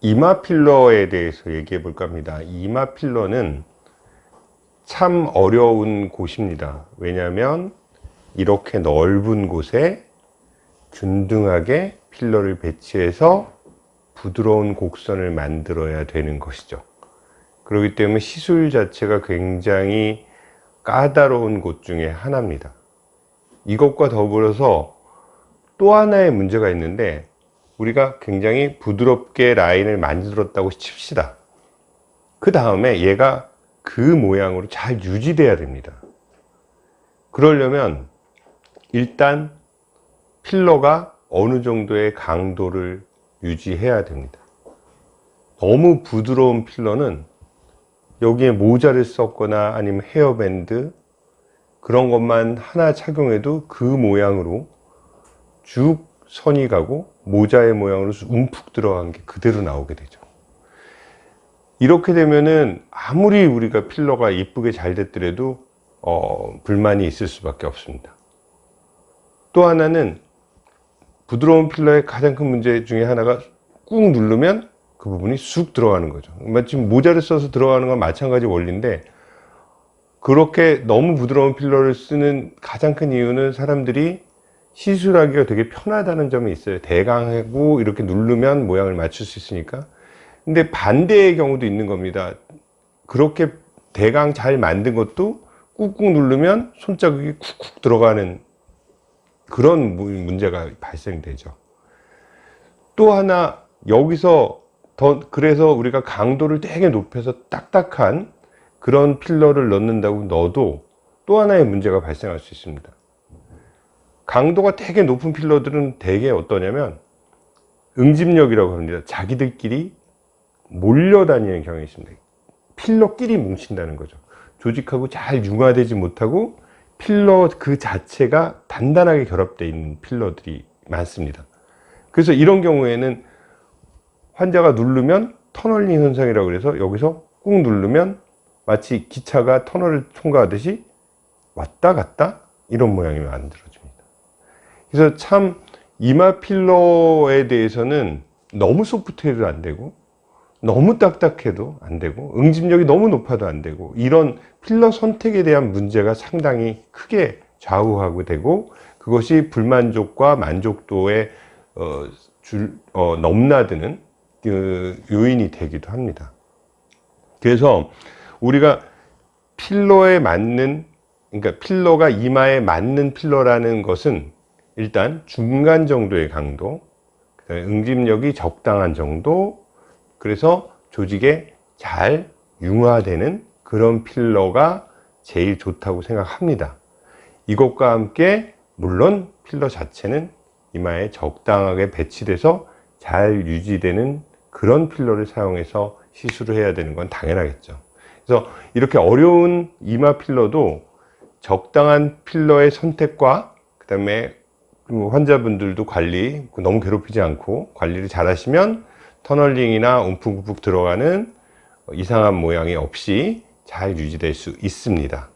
이마 필러에 대해서 얘기해 볼까 합니다. 이마 필러는 참 어려운 곳입니다. 왜냐하면 이렇게 넓은 곳에 균등하게 필러를 배치해서 부드러운 곡선을 만들어야 되는 것이죠. 그렇기 때문에 시술 자체가 굉장히 까다로운 곳 중에 하나입니다. 이것과 더불어서 또 하나의 문제가 있는데 우리가 굉장히 부드럽게 라인을 만들었다고 칩시다. 그 다음에 얘가 그 모양으로 잘 유지돼야 됩니다. 그러려면 일단 필러가 어느 정도의 강도를 유지해야 됩니다. 너무 부드러운 필러는 여기에 모자를 썼거나 아니면 헤어밴드 그런 것만 하나 착용해도 그 모양으로 쭉 선이 가고 모자의 모양으로 움푹 들어간 게 그대로 나오게 되죠. 이렇게 되면은 아무리 우리가 필러가 이쁘게 잘 됐더라도 어, 불만이 있을 수밖에 없습니다. 또 하나는 부드러운 필러의 가장 큰 문제 중에 하나가 꾹 누르면 그 부분이 쑥 들어가는 거죠. 지금 모자를 써서 들어가는 건 마찬가지 원리인데 그렇게 너무 부드러운 필러를 쓰는 가장 큰 이유는 사람들이 시술하기가 되게 편하다는 점이 있어요. 대강하고 이렇게 누르면 모양을 맞출 수 있으니까. 근데 반대의 경우도 있는 겁니다. 그렇게 대강 잘 만든 것도 꾹꾹 누르면 손자국이 쿡쿡 들어가는 그런 문제가 발생되죠. 또 하나 여기서 더 그래서 우리가 강도를 되게 높여서 딱딱한 그런 필러를 넣는다고 넣어도 또 하나의 문제가 발생할 수 있습니다 강도가 되게 높은 필러들은 되게 어떠냐면 응집력이라고 합니다. 자기들끼리 몰려다니는 경향이 있습니다. 필러끼리 뭉친다는 거죠. 조직하고 잘 융화되지 못하고 필러 그 자체가 단단하게 결합되어 있는 필러들이 많습니다. 그래서 이런 경우에는 환자가 누르면 터널링 현상이라고 해서 여기서 꾹 누르면 마치 기차가 터널을 통과하듯이 왔다 갔다 이런 모양이 만들어집니다 그래서 참 이마 필러에 대해서는 너무 소프트해도 안 되고 너무 딱딱해도 안 되고 응집력이 너무 높아도 안 되고 이런 필러 선택에 대한 문제가 상당히 크게 좌우하게 되고 그것이 불만족과 만족도에 어, 줄, 어, 넘나드는 그 요인이 되기도 합니다. 그래서 우리가 필러에 맞는 그러니까 필러가 이마에 맞는 필러라는 것은 일단 중간 정도의 강도 응집력이 적당한 정도 그래서 조직에 잘 융화되는 그런 필러가 제일 좋다고 생각합니다. 이것과 함께 물론 필러 자체는 이마에 적당하게 배치돼서 잘 유지되는 그런 필러를 사용해서 시술을 해야 되는 건 당연하겠죠. 그래서 이렇게 어려운 이마 필러도 적당한 필러의 선택과 그 다음에 환자분들도 관리 너무 괴롭히지 않고 관리를 잘 하시면 터널링이나 움푹움푹 들어가는 이상한 모양이 없이 잘 유지될 수 있습니다